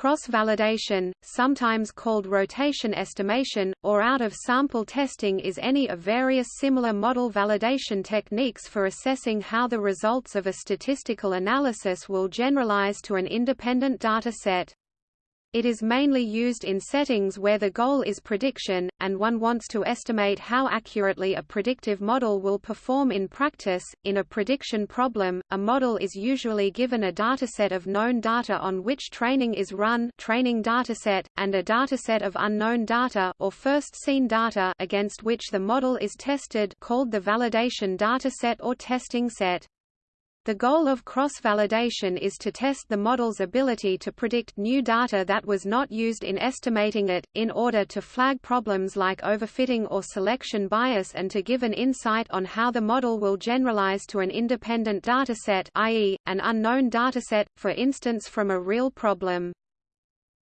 Cross-validation, sometimes called rotation estimation, or out-of-sample testing is any of various similar model validation techniques for assessing how the results of a statistical analysis will generalize to an independent data set. It is mainly used in settings where the goal is prediction, and one wants to estimate how accurately a predictive model will perform in practice. In a prediction problem, a model is usually given a dataset of known data on which training is run, training dataset, and a dataset of unknown data or first seen data against which the model is tested, called the validation dataset or testing set. The goal of cross-validation is to test the model's ability to predict new data that was not used in estimating it, in order to flag problems like overfitting or selection bias and to give an insight on how the model will generalize to an independent dataset i.e., an unknown dataset, for instance from a real problem.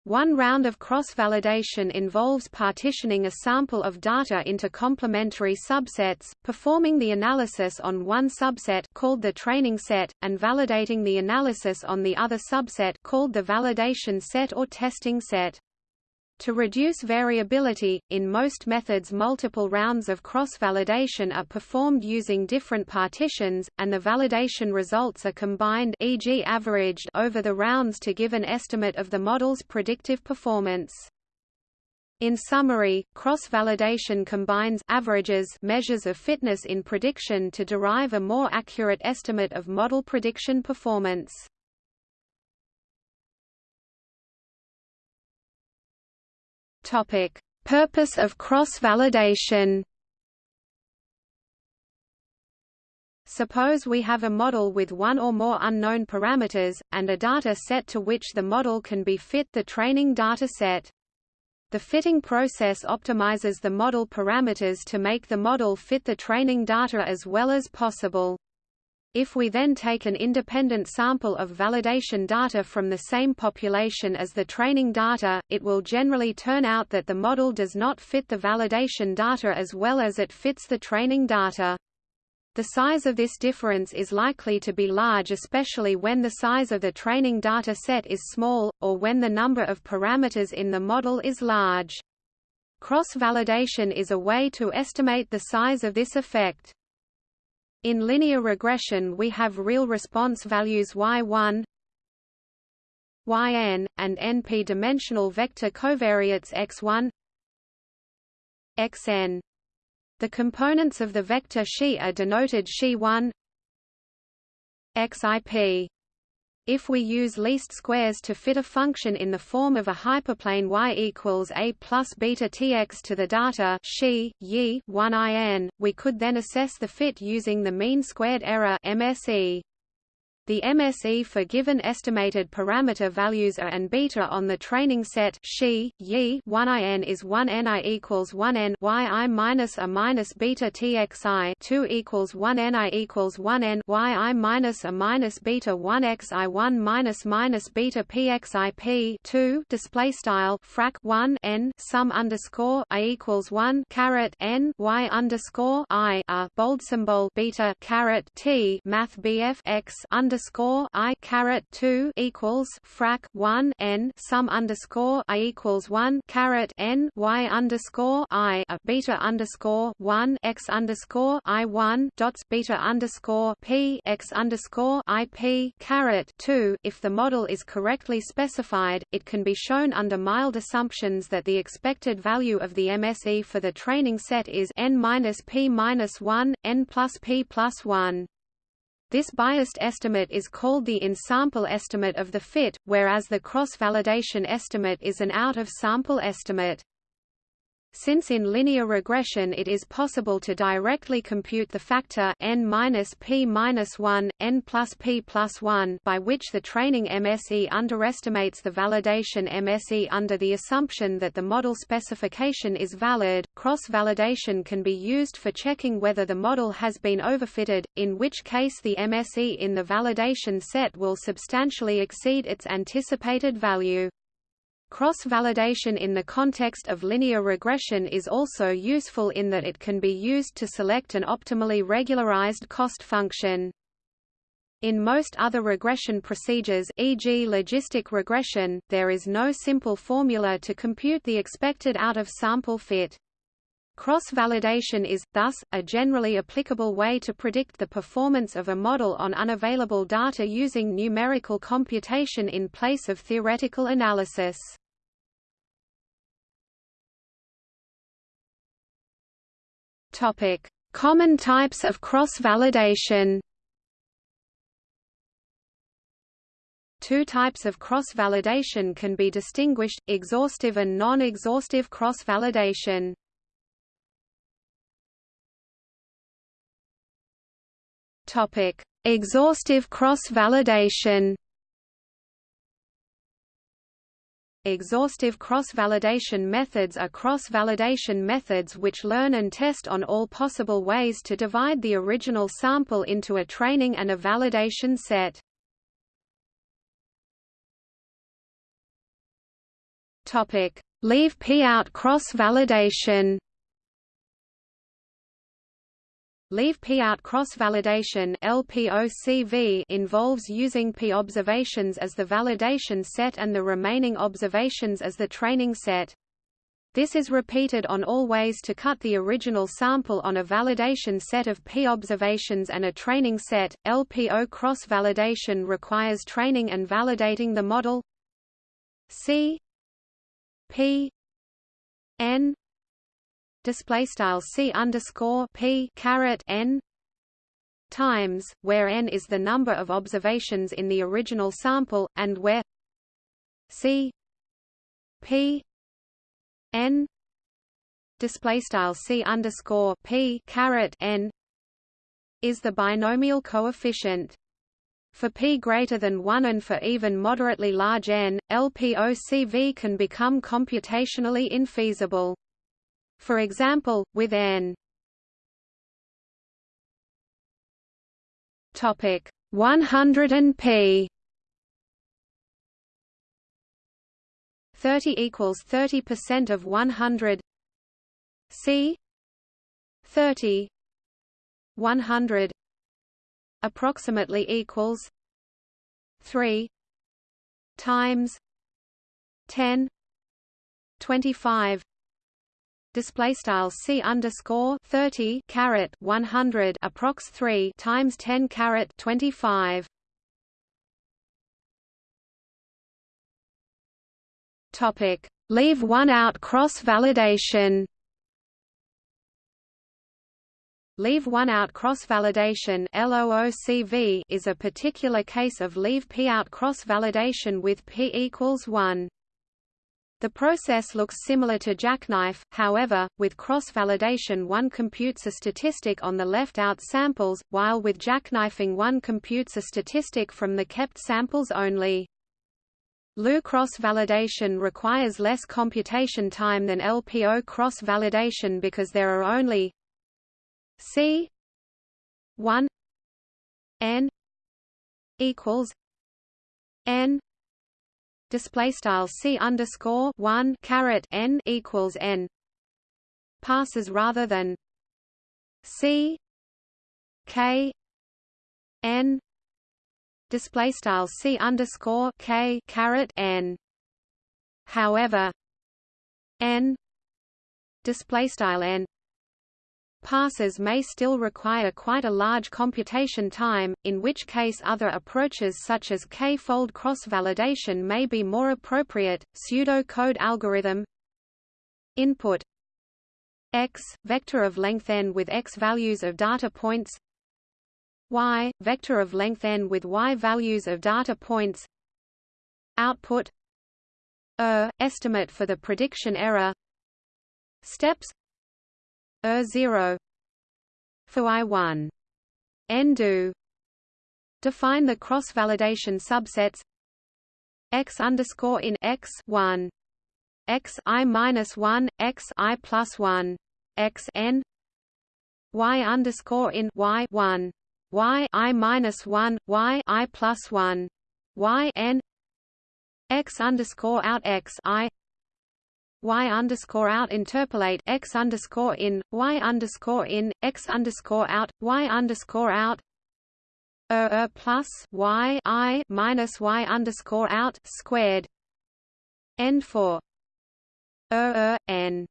One round of cross-validation involves partitioning a sample of data into complementary subsets, performing the analysis on one subset called the training set, and validating the analysis on the other subset called the validation set or testing set. To reduce variability, in most methods multiple rounds of cross-validation are performed using different partitions, and the validation results are combined e.g. averaged over the rounds to give an estimate of the model's predictive performance. In summary, cross-validation combines averages measures of fitness in prediction to derive a more accurate estimate of model prediction performance. Topic: Purpose of cross-validation. Suppose we have a model with one or more unknown parameters, and a data set to which the model can be fit the training data set. The fitting process optimizes the model parameters to make the model fit the training data as well as possible. If we then take an independent sample of validation data from the same population as the training data, it will generally turn out that the model does not fit the validation data as well as it fits the training data. The size of this difference is likely to be large especially when the size of the training data set is small, or when the number of parameters in the model is large. Cross-validation is a way to estimate the size of this effect. In linear regression we have real response values y1 yn, and np-dimensional vector covariates x1 xn. The components of the vector xi are denoted xi1 xip. If we use least squares to fit a function in the form of a hyperplane y equals a plus beta tx to the data xi, yi, 1 in, we could then assess the fit using the mean squared error MSE. The MSE for given estimated parameter values a and beta on the training set xi, yi 1 in is 1 ni equals 1 n y i minus a minus beta txi 2 equals 1 ni equals 1 n y i minus a minus beta 1 xi 1 minus minus beta pxi p 2 display style frac 1 n sum underscore i equals 1 caret n y underscore i a bold symbol beta caret t math bf x under underscore I caret two equals frac one N sum underscore I equals one caret N Y underscore I a beta underscore one X underscore I one dots beta underscore P X underscore I P caret two if the model is correctly specified, it can be shown under mild assumptions that the expected value of the MSE for the training set is N minus P minus one, N plus P plus one. This biased estimate is called the in-sample estimate of the fit, whereas the cross-validation estimate is an out-of-sample estimate. Since in linear regression it is possible to directly compute the factor n minus p minus 1, n plus p plus 1 by which the training MSE underestimates the validation MSE under the assumption that the model specification is valid, cross-validation can be used for checking whether the model has been overfitted, in which case the MSE in the validation set will substantially exceed its anticipated value. Cross-validation in the context of linear regression is also useful in that it can be used to select an optimally regularized cost function. In most other regression procedures e.g. logistic regression, there is no simple formula to compute the expected out-of-sample fit. Cross-validation is, thus, a generally applicable way to predict the performance of a model on unavailable data using numerical computation in place of theoretical analysis. Topic: Common types of cross-validation. Two types of cross-validation can be distinguished, exhaustive and non-exhaustive cross-validation. Topic: Exhaustive cross-validation. Exhaustive cross-validation methods are cross-validation methods which learn and test on all possible ways to divide the original sample into a training and a validation set. Leave P-out cross-validation. Leave P-out cross-validation (LPOCV) involves using P observations as the validation set and the remaining observations as the training set. This is repeated on all ways to cut the original sample on a validation set of P observations and a training set. LPO cross-validation requires training and validating the model C P N display style C underscore P caret N times where N is the number of observations in the original sample and where C P N display style C underscore P caret N is the binomial coefficient for p greater than 1 and for even moderately large n, LPOCV can become computationally infeasible. For example, with n. Topic 100 and p. 30 equals 30% of 100 c. 30 100 approximately equals 3 times 10 25 display style c underscore 30 caret 100 approx 3 times 10 caret 25 topic. Leave one out cross validation. Leave one out cross-validation is a particular case of leave p-out cross-validation with p equals 1. The process looks similar to jackknife, however, with cross-validation one computes a statistic on the left-out samples, while with jackknifing one computes a statistic from the kept samples only. LOO cross-validation requires less computation time than LPO cross-validation because there are only C one N equals N display style C underscore one caret N equals N passes rather than C K N display style C underscore K caret N. However N display style N passes may still require quite a large computation time, in which case other approaches such as k-fold cross-validation may be more appropriate. Pseudo-code algorithm. Input. X vector of length n with x values of data points. Y vector of length n with y values of data points. Output. Er estimate for the prediction error. Steps er 0 for i1 n do define the cross-validation subsets. X underscore in x 1 x i minus 1 x i plus 1 x n. Y underscore in y 1 y i minus 1 y i plus 1 y n. X underscore out x i y underscore out interpolate x underscore in y underscore in x underscore out y underscore out er, plus y i minus y underscore out squared n for er, er n.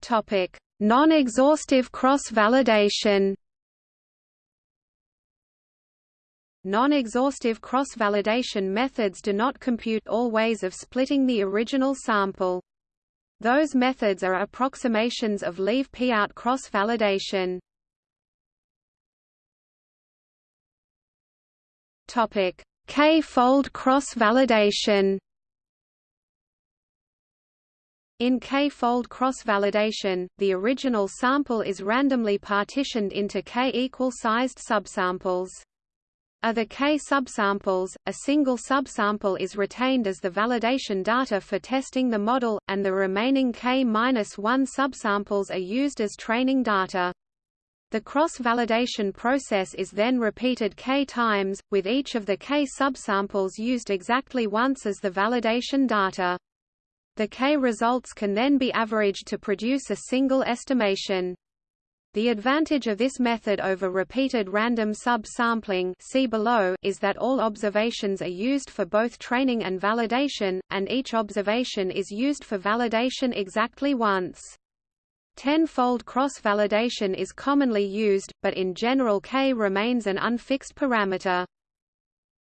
Topic: Non-exhaustive cross-validation. Non-exhaustive cross-validation methods do not compute all ways of splitting the original sample. Those methods are approximations of leave P-out cross-validation. Topic: K-fold cross-validation. In K-fold cross-validation, the original sample is randomly partitioned into K equal-sized subsamples. Of the K subsamples, a single subsample is retained as the validation data for testing the model, and the remaining K-1 subsamples are used as training data. The cross-validation process is then repeated k times, with each of the k subsamples used exactly once as the validation data. The k results can then be averaged to produce a single estimation. The advantage of this method over repeated random sub-sampling is that all observations are used for both training and validation, and each observation is used for validation exactly once. Ten-fold cross-validation is commonly used, but in general k remains an unfixed parameter.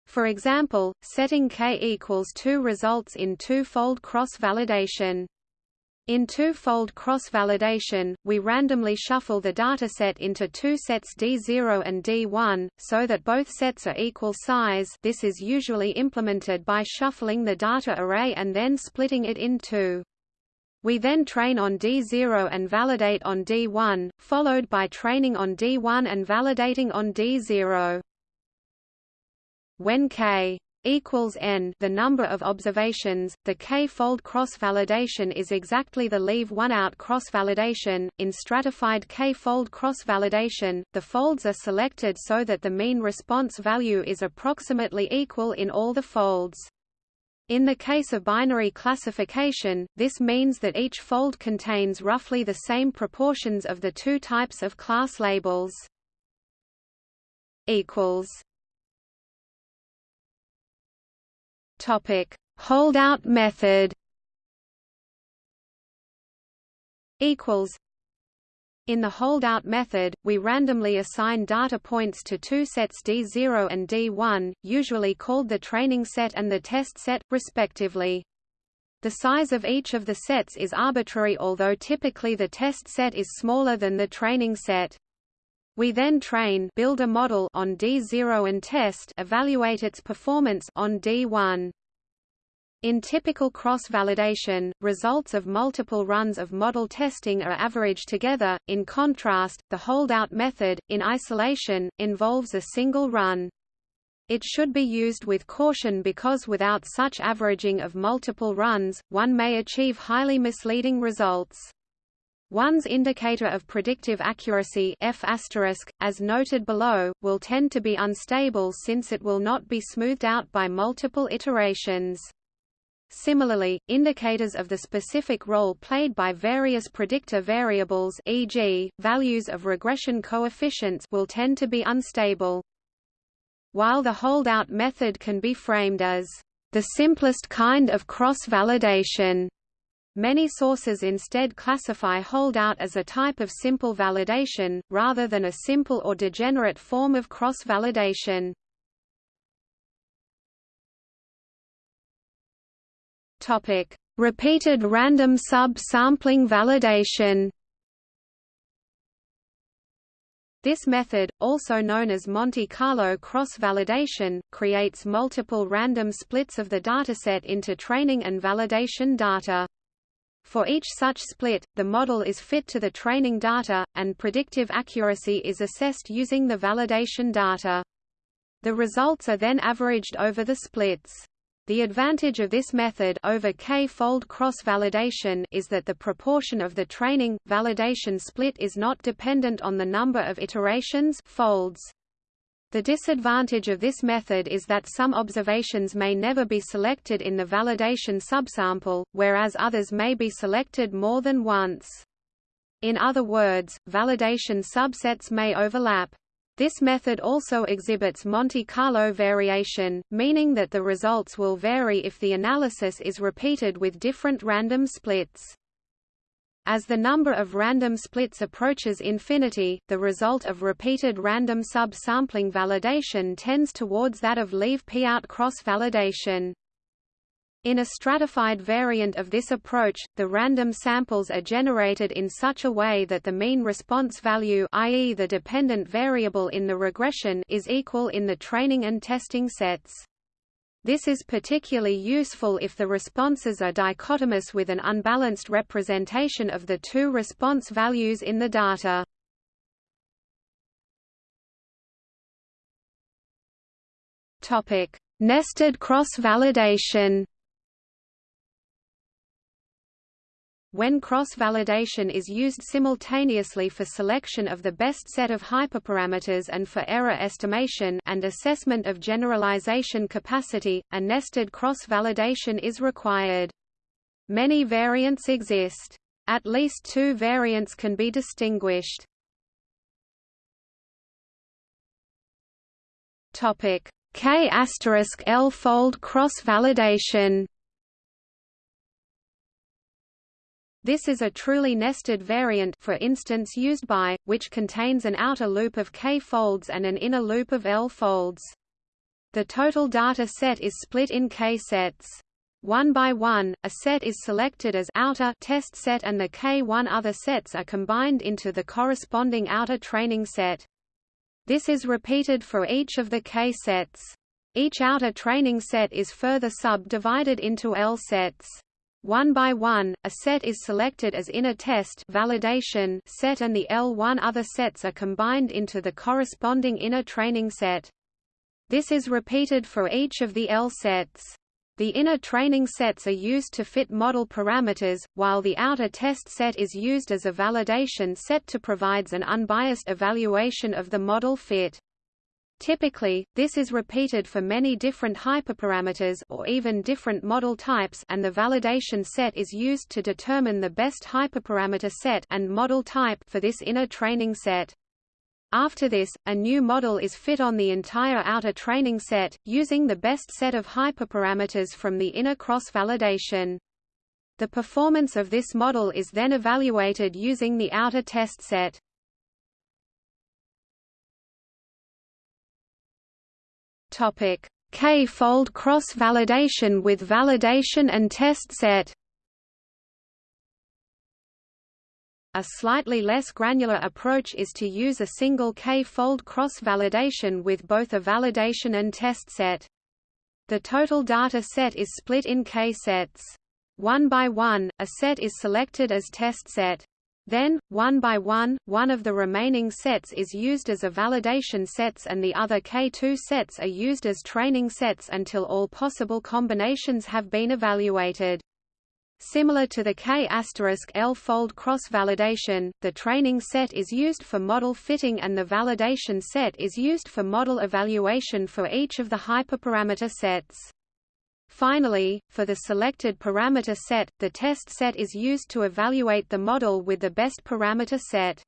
For example, setting k equals 2 results in two-fold cross-validation. In two-fold cross-validation, we randomly shuffle the dataset into two sets D0 and D1, so that both sets are equal size this is usually implemented by shuffling the data array and then splitting it in two. We then train on D0 and validate on D1, followed by training on D1 and validating on D0. When k equals n the number of observations, the k-fold cross-validation is exactly the leave one out cross-validation. In stratified k-fold cross-validation, the folds are selected so that the mean response value is approximately equal in all the folds. In the case of binary classification, this means that each fold contains roughly the same proportions of the two types of class labels. equals Topic: Holdout method. Equals. In the holdout method, we randomly assign data points to two sets D0 and D1, usually called the training set and the test set, respectively. The size of each of the sets is arbitrary although typically the test set is smaller than the training set. We then train build a model on D0 and test evaluate its performance on D1. In typical cross-validation, results of multiple runs of model testing are averaged together. In contrast, the holdout method, in isolation, involves a single run. It should be used with caution because without such averaging of multiple runs, one may achieve highly misleading results. One's indicator of predictive accuracy F as noted below, will tend to be unstable since it will not be smoothed out by multiple iterations. Similarly, indicators of the specific role played by various predictor variables e.g., values of regression coefficients will tend to be unstable. While the holdout method can be framed as the simplest kind of cross-validation, Many sources instead classify holdout as a type of simple validation, rather than a simple or degenerate form of cross-validation. Repeated random sub-sampling validation This method, also known as Monte Carlo cross-validation, creates multiple random splits of the dataset into training and validation data. For each such split, the model is fit to the training data, and predictive accuracy is assessed using the validation data. The results are then averaged over the splits. The advantage of this method over k-fold cross-validation is that the proportion of the training validation split is not dependent on the number of iterations folds. The disadvantage of this method is that some observations may never be selected in the validation subsample, whereas others may be selected more than once. In other words, validation subsets may overlap. This method also exhibits Monte Carlo variation, meaning that the results will vary if the analysis is repeated with different random splits. As the number of random splits approaches infinity, the result of repeated random sub-sampling validation tends towards that of leave-p-out cross-validation. In a stratified variant of this approach, the random samples are generated in such a way that the mean response value i.e. the dependent variable in the regression is equal in the training and testing sets. This is particularly useful if the responses are dichotomous with an unbalanced representation of the two response values in the data. Topic: Nested cross-validation. When cross-validation is used simultaneously for selection of the best set of hyperparameters and for error estimation and assessment of generalization capacity, a nested cross-validation is required. Many variants exist. At least two variants can be distinguished. Topic: L fold cross-validation. This is a truly nested variant for instance used by, which contains an outer loop of k-folds and an inner loop of l-folds. The total data set is split in k-sets. One by one, a set is selected as outer test set and the k1 other sets are combined into the corresponding outer training set. This is repeated for each of the k-sets. Each outer training set is further subdivided into L-sets. One by one, a set is selected as inner test validation set and the L1 other sets are combined into the corresponding inner training set. This is repeated for each of the L sets. The inner training sets are used to fit model parameters, while the outer test set is used as a validation set to provides an unbiased evaluation of the model fit. Typically, this is repeated for many different hyperparameters or even different model types and the validation set is used to determine the best hyperparameter set and model type for this inner training set. After this, a new model is fit on the entire outer training set, using the best set of hyperparameters from the inner cross-validation. The performance of this model is then evaluated using the outer test set. K-fold cross-validation with validation and test set. A slightly less granular approach is to use a single K-fold cross-validation with both a validation and test set. The total data set is split in K-sets. One by one, a set is selected as test set. Then, one by one, one of the remaining sets is used as a validation sets and the other K2 sets are used as training sets until all possible combinations have been evaluated. Similar to the K*L fold cross-validation, the training set is used for model fitting and the validation set is used for model evaluation for each of the hyperparameter sets. Finally, for the selected parameter set, the test set is used to evaluate the model with the best parameter set.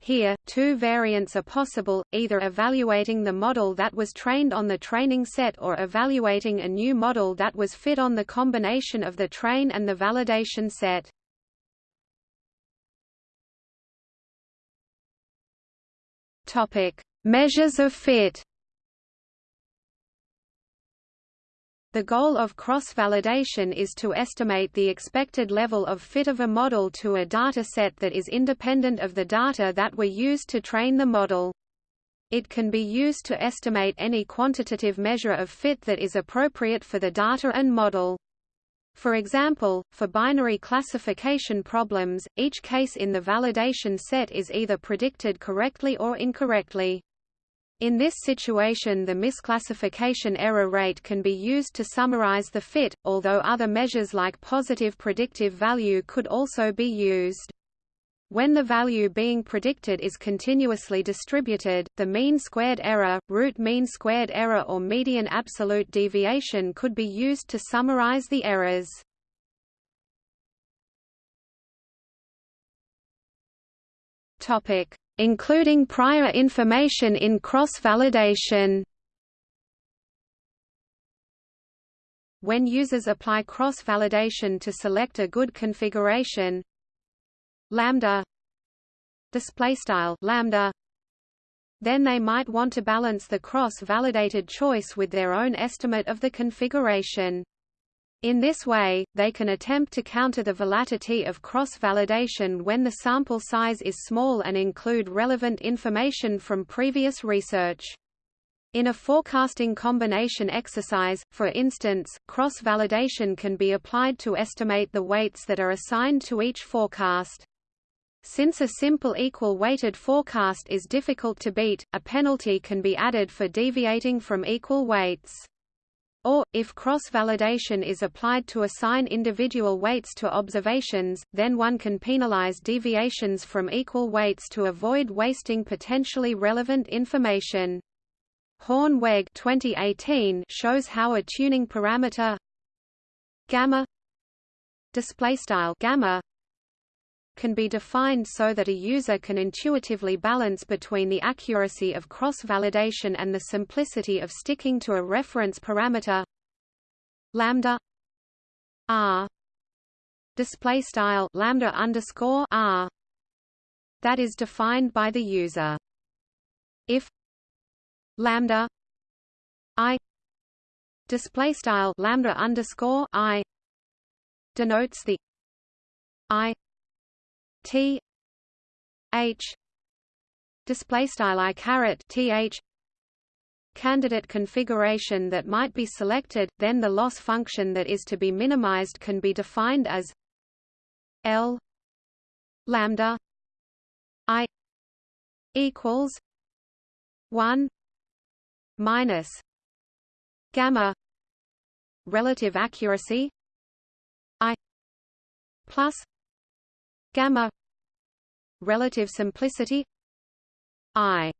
Here, two variants are possible, either evaluating the model that was trained on the training set or evaluating a new model that was fit on the combination of the train and the validation set. Measures of fit. The goal of cross-validation is to estimate the expected level of fit of a model to a dataset that is independent of the data that were used to train the model. It can be used to estimate any quantitative measure of fit that is appropriate for the data and model. For example, for binary classification problems, each case in the validation set is either predicted correctly or incorrectly. In this situation the misclassification error rate can be used to summarize the fit, although other measures like positive predictive value could also be used. When the value being predicted is continuously distributed, the mean squared error, root mean squared error or median absolute deviation could be used to summarize the errors. Topic: Including prior information in cross-validation. When users apply cross-validation to select a good configuration, lambda display style lambda then they might want to balance the cross-validated choice with their own estimate of the configuration. In this way, they can attempt to counter the volatility of cross-validation when the sample size is small and include relevant information from previous research. In a forecasting combination exercise, for instance, cross-validation can be applied to estimate the weights that are assigned to each forecast. Since a simple equal-weighted forecast is difficult to beat, a penalty can be added for deviating from equal weights. Or, if cross-validation is applied to assign individual weights to observations, then one can penalize deviations from equal weights to avoid wasting potentially relevant information. Hoornweg 2018 shows how a tuning parameter gamma display style gamma can be defined so that a user can intuitively balance between the accuracy of cross-validation and the simplicity of sticking to a reference parameter lambda r display style lambda underscore r that is defined by the user. If lambda i display style lambda underscore i denotes the i T H display style I caret th candidate configuration that might be selected, then the loss function that is to be minimized can be defined as L lambda I equals one minus gamma relative accuracy I plus gamma relative simplicity i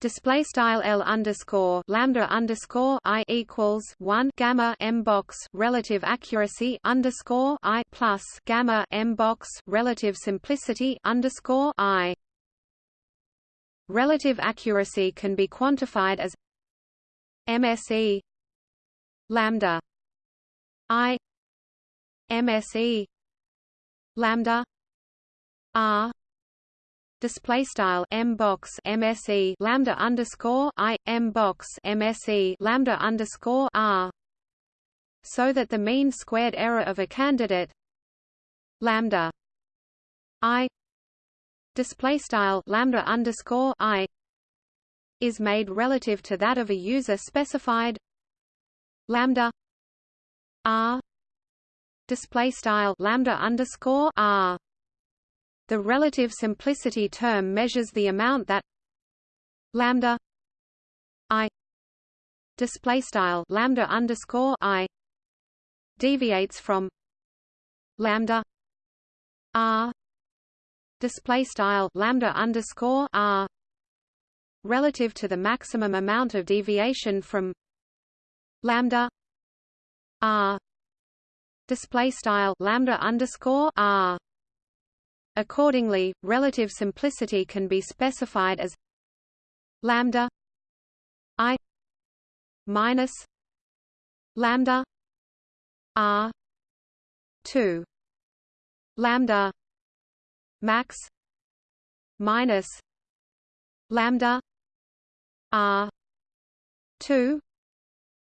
display style l underscore lambda underscore i equals one gamma m box relative accuracy underscore i plus gamma m box relative simplicity underscore i. Relative accuracy can be quantified as MSE lambda i MSE lambda r display style m box mse lambda underscore i m box mse lambda underscore r so that the mean squared error of a candidate lambda i display style lambda underscore i is made relative to that of a user specified lambda r display style lambda underscore r. The relative simplicity term measures the amount that lambda i display style lambda underscore i deviates from lambda r display style lambda underscore r relative to the maximum amount of deviation from lambda r display style lambda underscore r. Accordingly, relative simplicity can be specified as lambda i minus lambda r 2 lambda max minus lambda r 2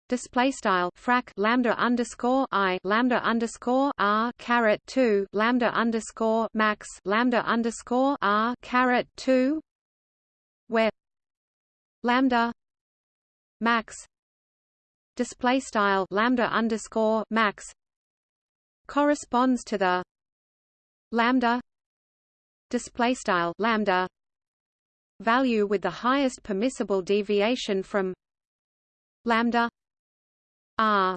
display style frac lambda underscore i lambda underscore r caret 2 lambda underscore max lambda underscore r caret 2 where lambda max display style lambda underscore max corresponds to the lambda display style lambda value with the highest permissible deviation from lambda r.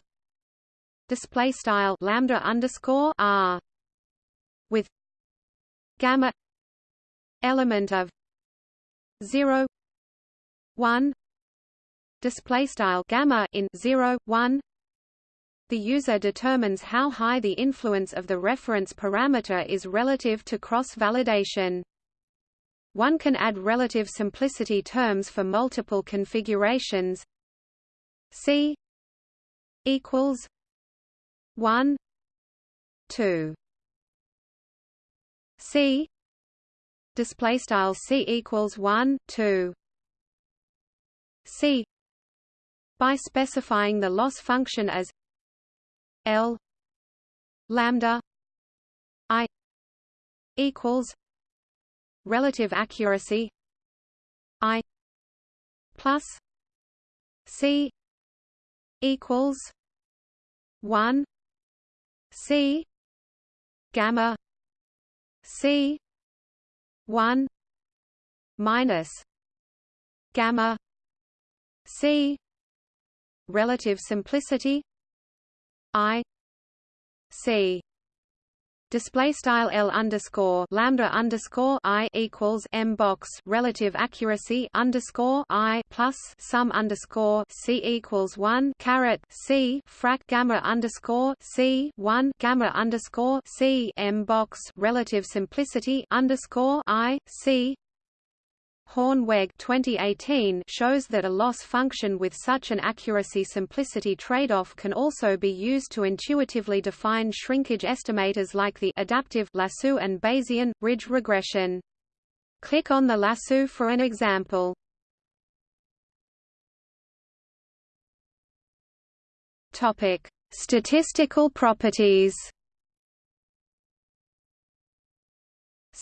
Display style lambda underscore r. With gamma element of 0 1 display style gamma in 0 1 the user determines how high the influence of the reference parameter is relative to cross validation One can add relative simplicity terms for multiple configurations. C equals 1 2 C. Display style C equals 1 2 C. By specifying the loss function as L lambda I equals relative accuracy I plus C equals one C gamma C one minus gamma C relative simplicity I C display style L underscore lambda underscore I equals M box. Relative accuracy underscore I plus sum underscore C equals one. Caret C. Frac gamma underscore C one. Gamma underscore C M box. Relative simplicity underscore I C Hoornweg 2018 shows that a loss function with such an accuracy-simplicity trade-off can also be used to intuitively define shrinkage estimators like the adaptive lasso and Bayesian ridge regression. Click on the lasso for an example. Topic: Statistical properties.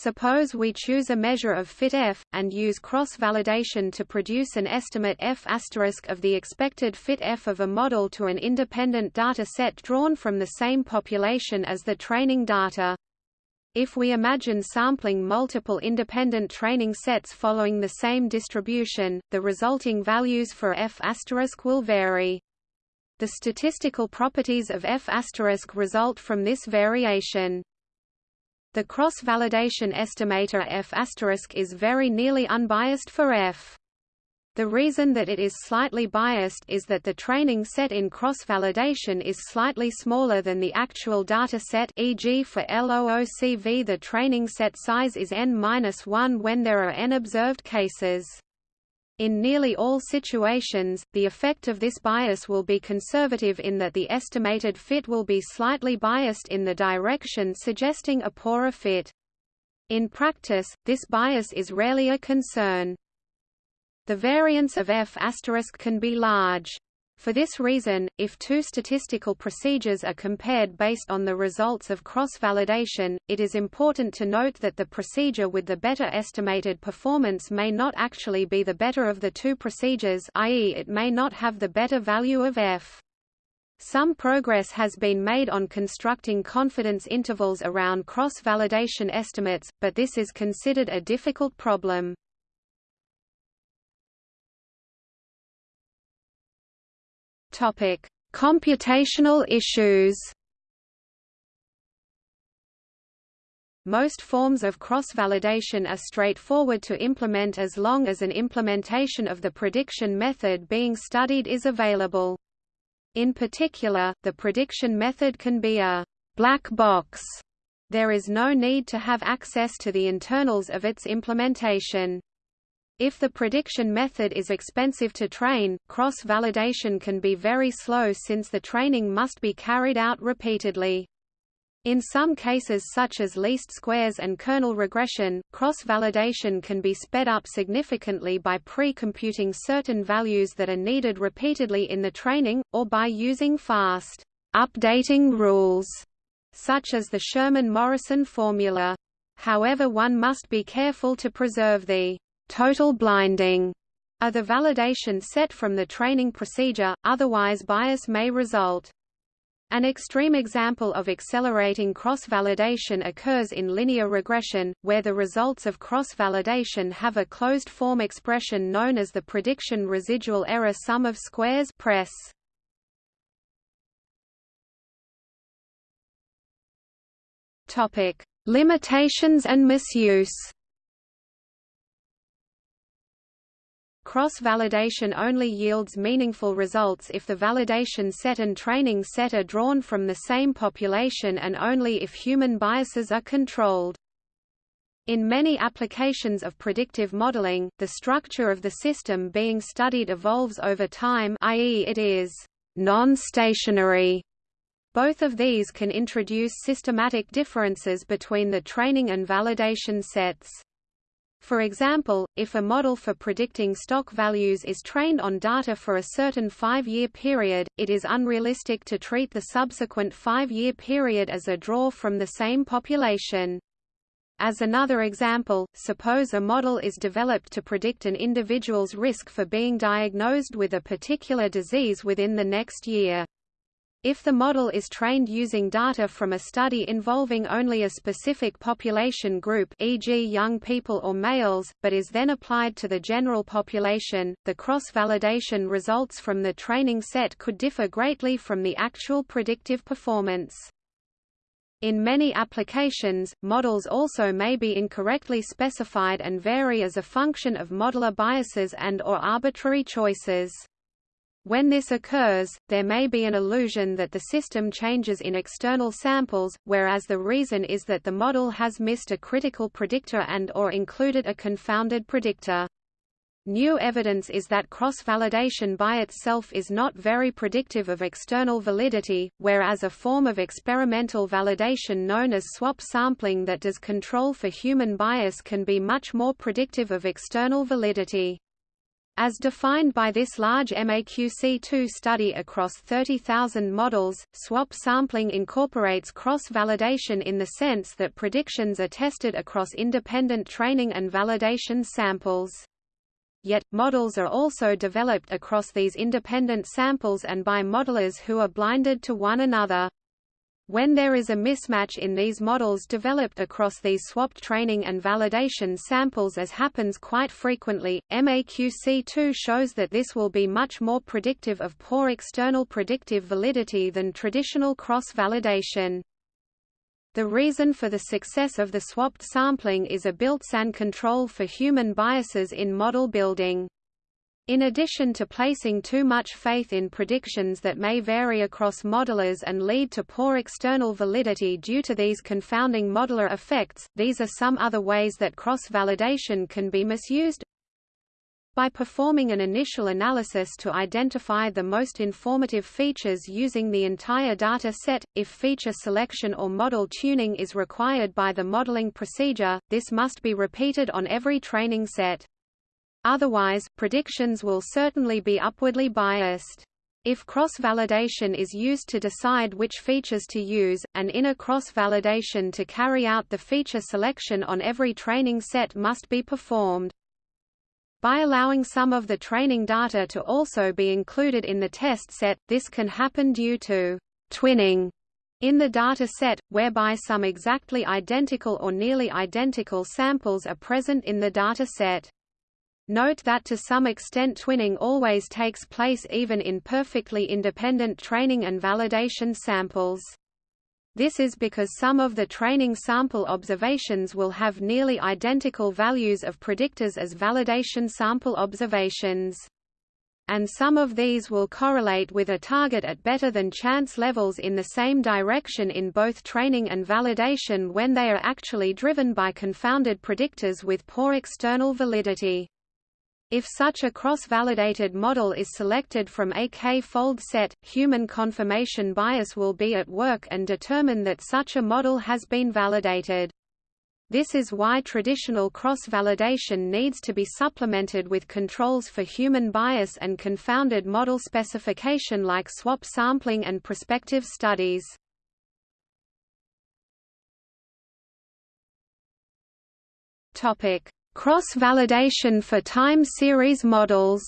Suppose we choose a measure of fit f, and use cross-validation to produce an estimate f of the expected fit f of a model to an independent data set drawn from the same population as the training data. If we imagine sampling multiple independent training sets following the same distribution, the resulting values for f will vary. The statistical properties of f result from this variation. The cross-validation estimator f is very nearly unbiased for f. The reason that it is slightly biased is that the training set in cross-validation is slightly smaller than the actual data set e.g. for LOOCV the training set size is n-1 when there are n observed cases. In nearly all situations, the effect of this bias will be conservative in that the estimated fit will be slightly biased in the direction suggesting a poorer fit. In practice, this bias is rarely a concern. The variance of f** can be large. For this reason, if two statistical procedures are compared based on the results of cross-validation, it is important to note that the procedure with the better estimated performance may not actually be the better of the two procedures i.e. it may not have the better value of f. Some progress has been made on constructing confidence intervals around cross-validation estimates, but this is considered a difficult problem. Topic: Computational issues. Most forms of cross-validation are straightforward to implement as long as an implementation of the prediction method being studied is available. In particular, the prediction method can be a black box. There is no need to have access to the internals of its implementation. If the prediction method is expensive to train, cross-validation can be very slow since the training must be carried out repeatedly. In some cases such as least squares and kernel regression, cross-validation can be sped up significantly by pre-computing certain values that are needed repeatedly in the training, or by using fast updating rules, such as the Sherman-Morrison formula. However one must be careful to preserve the total blinding are the validation set from the training procedure, otherwise bias may result. An extreme example of accelerating cross-validation occurs in linear regression, where the results of cross-validation have a closed-form expression known as the prediction residual error sum of squares press. Topic: Limitations and misuse. Cross-validation only yields meaningful results if the validation set and training set are drawn from the same population and only if human biases are controlled. In many applications of predictive modeling, the structure of the system being studied evolves over time i.e. it is non-stationary. Both of these can introduce systematic differences between the training and validation sets. For example, if a model for predicting stock values is trained on data for a certain five-year period, it is unrealistic to treat the subsequent five-year period as a draw from the same population. As another example, suppose a model is developed to predict an individual's risk for being diagnosed with a particular disease within the next year. If the model is trained using data from a study involving only a specific population group e.g. young people or males, but is then applied to the general population, the cross-validation results from the training set could differ greatly from the actual predictive performance. In many applications, models also may be incorrectly specified and vary as a function of modeler biases and or arbitrary choices. When this occurs, there may be an illusion that the system changes in external samples, whereas the reason is that the model has missed a critical predictor and or included a confounded predictor. New evidence is that cross-validation by itself is not very predictive of external validity, whereas a form of experimental validation known as swap sampling that does control for human bias can be much more predictive of external validity. As defined by this large MAQC2 study across 30,000 models, swap sampling incorporates cross-validation in the sense that predictions are tested across independent training and validation samples. Yet, models are also developed across these independent samples and by modelers who are blinded to one another. When there is a mismatch in these models developed across these swapped training and validation samples as happens quite frequently, MAQC2 shows that this will be much more predictive of poor external predictive validity than traditional cross-validation. The reason for the success of the swapped sampling is a built-in control for human biases in model building. In addition to placing too much faith in predictions that may vary across modelers and lead to poor external validity due to these confounding modeler effects, these are some other ways that cross-validation can be misused. By performing an initial analysis to identify the most informative features using the entire data set, if feature selection or model tuning is required by the modeling procedure, this must be repeated on every training set. Otherwise, predictions will certainly be upwardly biased. If cross-validation is used to decide which features to use, an inner cross-validation to carry out the feature selection on every training set must be performed. By allowing some of the training data to also be included in the test set, this can happen due to twinning in the data set, whereby some exactly identical or nearly identical samples are present in the data set. Note that to some extent twinning always takes place even in perfectly independent training and validation samples. This is because some of the training sample observations will have nearly identical values of predictors as validation sample observations. And some of these will correlate with a target at better than chance levels in the same direction in both training and validation when they are actually driven by confounded predictors with poor external validity. If such a cross-validated model is selected from a k-fold set, human confirmation bias will be at work and determine that such a model has been validated. This is why traditional cross-validation needs to be supplemented with controls for human bias and confounded model specification like swap sampling and prospective studies. Topic: Cross-validation for time series models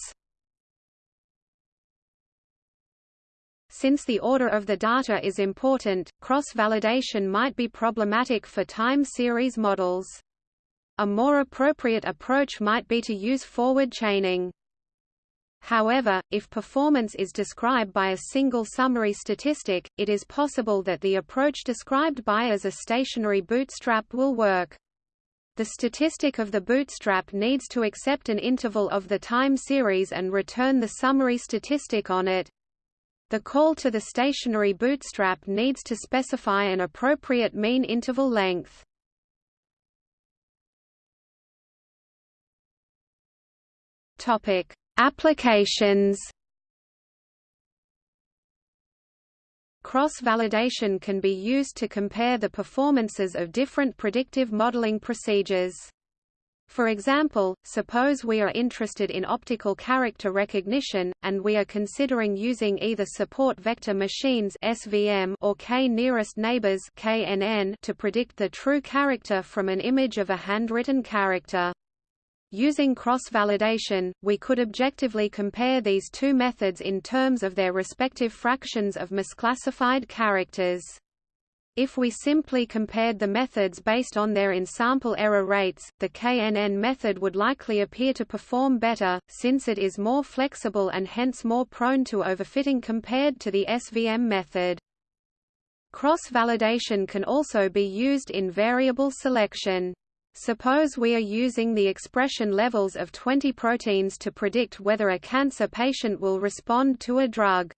Since the order of the data is important, cross-validation might be problematic for time series models. A more appropriate approach might be to use forward chaining. However, if performance is described by a single summary statistic, it is possible that the approach described by as a stationary bootstrap will work the statistic of the bootstrap needs to accept an interval of the time series and return the summary statistic on it. The call to the stationary bootstrap needs to specify an appropriate mean interval length. Topic: Applications Cross-validation can be used to compare the performances of different predictive modeling procedures. For example, suppose we are interested in optical character recognition, and we are considering using either support vector machines SVM or k-nearest neighbors KNN to predict the true character from an image of a handwritten character. Using cross-validation, we could objectively compare these two methods in terms of their respective fractions of misclassified characters. If we simply compared the methods based on their in-sample error rates, the KNN method would likely appear to perform better, since it is more flexible and hence more prone to overfitting compared to the SVM method. Cross-validation can also be used in variable selection. Suppose we are using the expression levels of 20 proteins to predict whether a cancer patient will respond to a drug.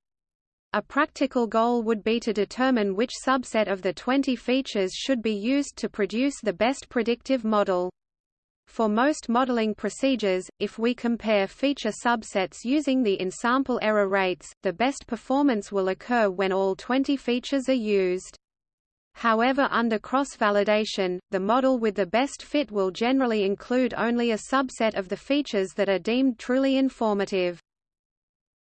A practical goal would be to determine which subset of the 20 features should be used to produce the best predictive model. For most modeling procedures, if we compare feature subsets using the in-sample error rates, the best performance will occur when all 20 features are used. However under cross-validation, the model with the best fit will generally include only a subset of the features that are deemed truly informative.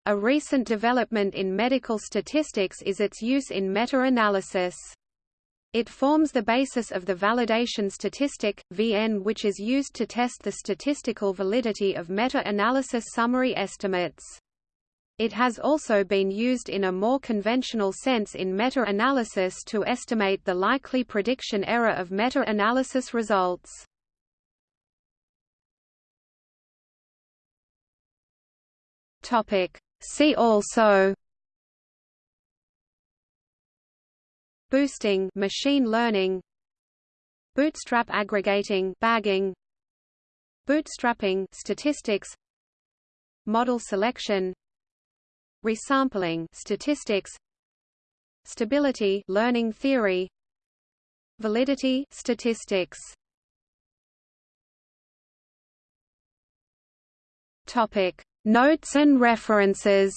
A recent development in medical statistics is its use in meta-analysis. It forms the basis of the validation statistic, VN which is used to test the statistical validity of meta-analysis summary estimates. It has also been used in a more conventional sense in meta-analysis to estimate the likely prediction error of meta-analysis results. See also Boosting machine learning Bootstrap aggregating bagging Bootstrapping statistics Model selection Resampling statistics Stability learning theory Validity statistics. Topic Notes and references